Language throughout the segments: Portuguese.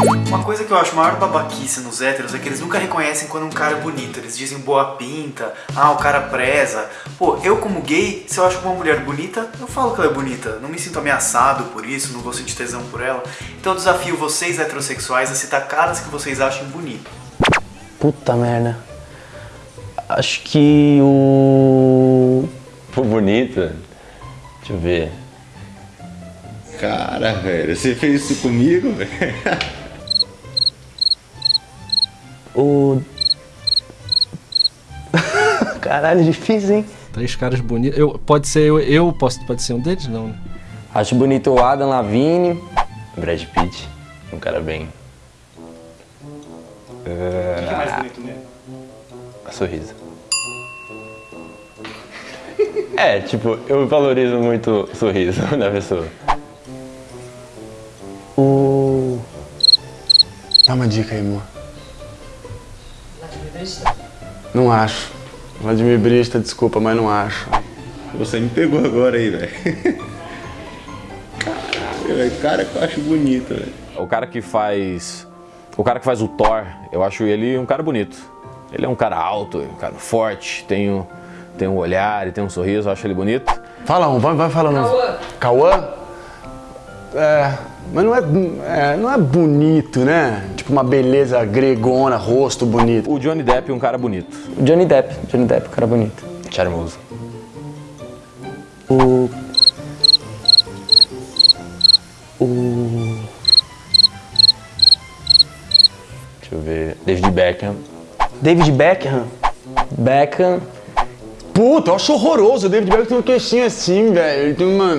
Uma coisa que eu acho maior babaquice nos héteros é que eles nunca reconhecem quando um cara é bonito. Eles dizem boa pinta, ah, o cara preza. Pô, eu como gay, se eu acho uma mulher bonita, eu falo que ela é bonita. Não me sinto ameaçado por isso, não vou sentir tesão por ela. Então eu desafio vocês heterossexuais a citar caras que vocês achem bonito. Puta merda. Acho que o... Pô, bonita. Deixa eu ver. Cara, velho, você fez isso comigo, velho? O... Caralho, difícil, hein? Três caras bonitos. Eu, pode ser eu, eu posso, pode ser um deles? Não, né? Acho bonito o Adam Lavigne, Brad Pitt, um cara bem... O que é mais bonito mesmo? sorriso. É, tipo, eu valorizo muito o sorriso da pessoa. O... Dá uma dica aí, amor. Não acho. Vladimir Brista, desculpa, mas não acho. Você me pegou agora aí, velho. Caralho, velho, cara que eu acho bonito, velho. O cara que faz... O cara que faz o Thor, eu acho ele um cara bonito. Ele é um cara alto, um cara forte, tem um, tem um olhar, ele tem um sorriso, eu acho ele bonito. Fala um, vai, vai falando. Cauã. Cauã? É, mas não é, é, não é bonito, né? Tipo uma beleza gregona, rosto bonito. O Johnny Depp, um cara bonito. Johnny Depp. Johnny Depp, cara bonito. Charmoso. O... O... Deixa eu ver. David Beckham. David Beckham. Beckham. Puta, eu acho horroroso. O David Beckham tem um queixinho assim, velho. Ele tem uma...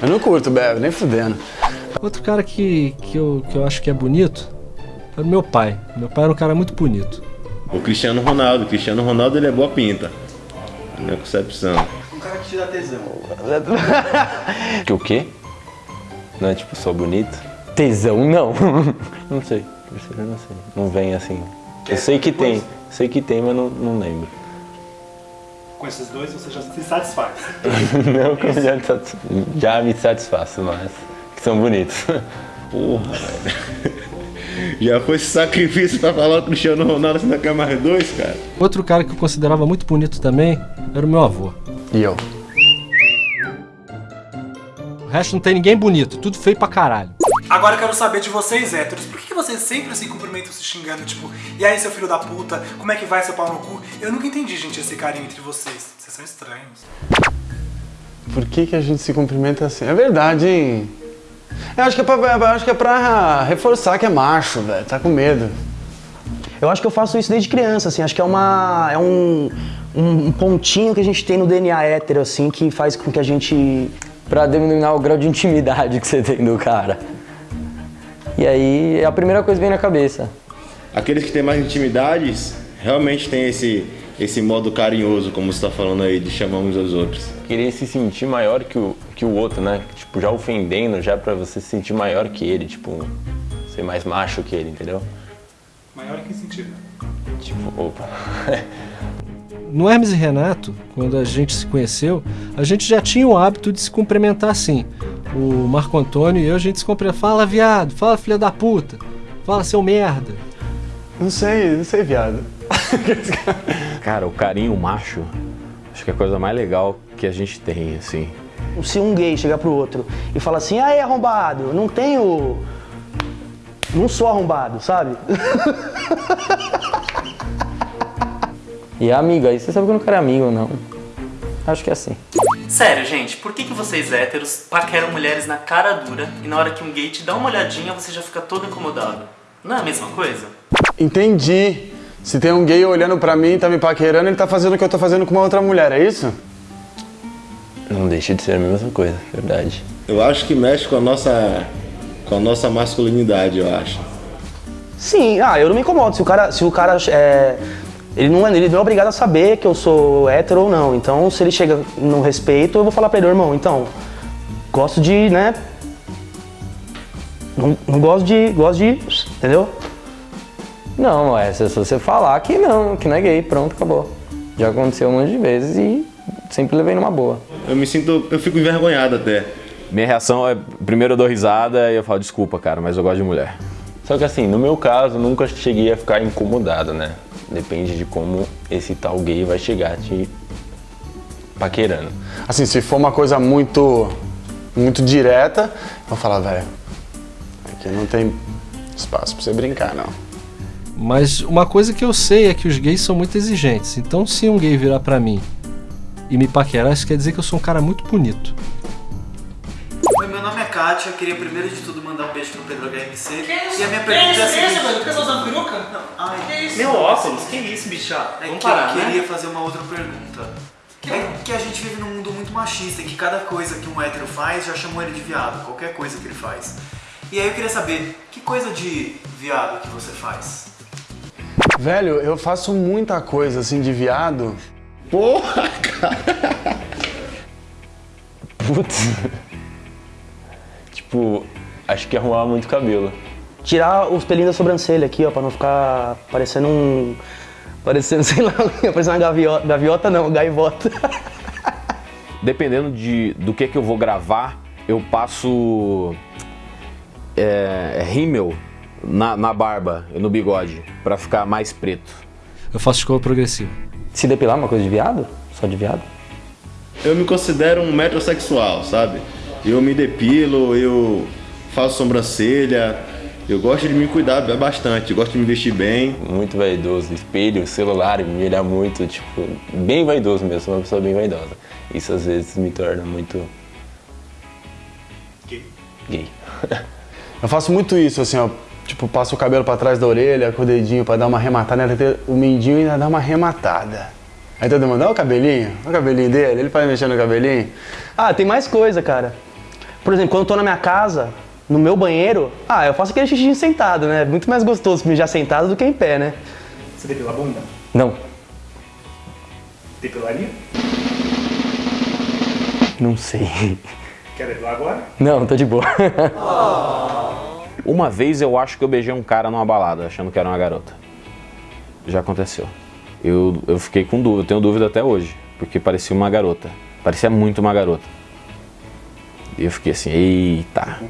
Eu não curto, Bev, nem fudendo. Outro cara que, que, eu, que eu acho que é bonito é o meu pai. Meu pai era um cara muito bonito. O Cristiano Ronaldo. O Cristiano Ronaldo, ele é boa pinta. Na minha concepção. Um cara que te dá tesão. Que o quê? Não é tipo só bonito? Tesão, não. Não sei. Eu não sei. Não vem assim. Eu sei que tem. Sei que tem, mas não, não lembro. Com esses dois você já se satisfaz. Não, eu já, já me satisfaço, mas que são bonitos. Porra, velho. Já foi esse sacrifício pra falar o Cristiano Ronaldo, você ainda quer mais dois, cara? Outro cara que eu considerava muito bonito também era o meu avô. E eu? O resto não tem ninguém bonito, tudo feio pra caralho. Agora eu quero saber de vocês, héteros. Por que vocês sempre se cumprimentam se xingando? Tipo, e aí, seu filho da puta? Como é que vai seu pau no cu? Eu nunca entendi, gente, esse carinho entre vocês. Vocês são estranhos. Por que, que a gente se cumprimenta assim? É verdade, hein? Eu acho que é pra, eu acho que é pra reforçar que é macho, velho. Tá com medo. Eu acho que eu faço isso desde criança, assim. Acho que é uma... É um, um pontinho que a gente tem no DNA hétero, assim, que faz com que a gente... Pra denominar o grau de intimidade que você tem do cara. E aí, é a primeira coisa que vem na cabeça. Aqueles que têm mais intimidades realmente têm esse, esse modo carinhoso, como você tá falando aí, de chamar uns aos outros. Querer se sentir maior que o, que o outro, né? Tipo, já ofendendo, já pra você se sentir maior que ele, tipo, ser mais macho que ele, entendeu? Maior em que sentido? Tipo, opa. No Hermes e Renato, quando a gente se conheceu, a gente já tinha o hábito de se cumprimentar assim. O Marco Antônio e eu, a gente se cumprimenta. Fala, viado. Fala, filha da puta. Fala, seu merda. Não sei, não sei, viado. Cara, o carinho macho, acho que é a coisa mais legal que a gente tem, assim. Se um gay chegar pro outro e falar assim, aí arrombado, não tenho... Não sou arrombado, sabe? E amigo, aí você sabe que eu não quero amigo ou não. Acho que é assim. Sério, gente, por que, que vocês héteros paqueram mulheres na cara dura e na hora que um gay te dá uma olhadinha você já fica todo incomodado? Não é a mesma coisa? Entendi. Se tem um gay olhando pra mim e tá me paquerando, ele tá fazendo o que eu tô fazendo com uma outra mulher, é isso? Não deixa de ser a mesma coisa, verdade. Eu acho que mexe com a nossa, com a nossa masculinidade, eu acho. Sim, ah, eu não me incomodo. Se o cara, se o cara é, ele não, é- ele não é obrigado a saber que eu sou hétero ou não. Então, se ele chega no respeito, eu vou falar pra ele, irmão, então, gosto de, né? Não, não gosto de, gosto de, entendeu? Não, é se você falar que não, que não é gay, pronto, acabou. Já aconteceu um monte de vezes e sempre levei numa boa. Eu me sinto, eu fico envergonhado até. Minha reação é, primeiro eu dou risada e eu falo, desculpa, cara, mas eu gosto de mulher. Só que assim, no meu caso, nunca cheguei a ficar incomodado, né? Depende de como esse tal gay vai chegar te paquerando. Assim, se for uma coisa muito, muito direta, eu vou falar, velho, aqui não tem espaço pra você brincar, não. Mas uma coisa que eu sei é que os gays são muito exigentes. Então, se um gay virar pra mim e me paquerar, isso quer dizer que eu sou um cara muito bonito. É Kátia, queria primeiro de tudo mandar um beijo pro Pedro HMC. Que isso? E a minha Que pergunta isso, é a que seguinte... velho? Que você tá usando peruca? Não, ai, Que isso? Meu óculos, que isso, bicha? É Vamos que parar, eu né? queria fazer uma outra pergunta. É que a gente vive num mundo muito machista, em que cada coisa que um hétero faz já chamou ele de viado, qualquer coisa que ele faz. E aí eu queria saber, que coisa de viado que você faz? Velho, eu faço muita coisa assim de viado. Porra! Putz. Tipo, acho que arrumava muito cabelo. Tirar os pelinhos da sobrancelha aqui, ó, pra não ficar parecendo um. Parecendo, sei lá, parecendo uma gaviota. Gaviota não, gaivota. Dependendo de, do que, que eu vou gravar, eu passo é, rímel na, na barba e no bigode, pra ficar mais preto. Eu faço escova progressiva. Se depilar é uma coisa de viado? Só de viado? Eu me considero um metrosexual, sabe? Eu me depilo, eu faço sobrancelha, eu gosto de me cuidar bastante, gosto de me vestir bem. Muito vaidoso. Espelho, celular, me olhar muito, tipo, bem vaidoso mesmo, sou uma pessoa bem vaidosa. Isso às vezes me torna muito. Gay. Eu faço muito isso, assim, ó. Tipo, passo o cabelo pra trás da orelha, com o dedinho pra dar uma arrematada, né? O mindinho ainda dá uma arrematada. Aí todo mundo, olha o cabelinho, olha o cabelinho dele, ele faz mexer no cabelinho. Ah, tem mais coisa, cara. Por exemplo, quando eu tô na minha casa, no meu banheiro, ah, eu faço aquele xixi sentado, né? Muito mais gostoso mijar sentado do que em pé, né? Você depila a bunda? Não. Depilaria? Não sei. Quer depilar agora? Não, tô de boa. Uma vez eu acho que eu beijei um cara numa balada, achando que era uma garota. Já aconteceu. Eu, eu fiquei com dúvida, eu tenho dúvida até hoje, porque parecia uma garota. Parecia muito uma garota. Eu fiquei assim, eita.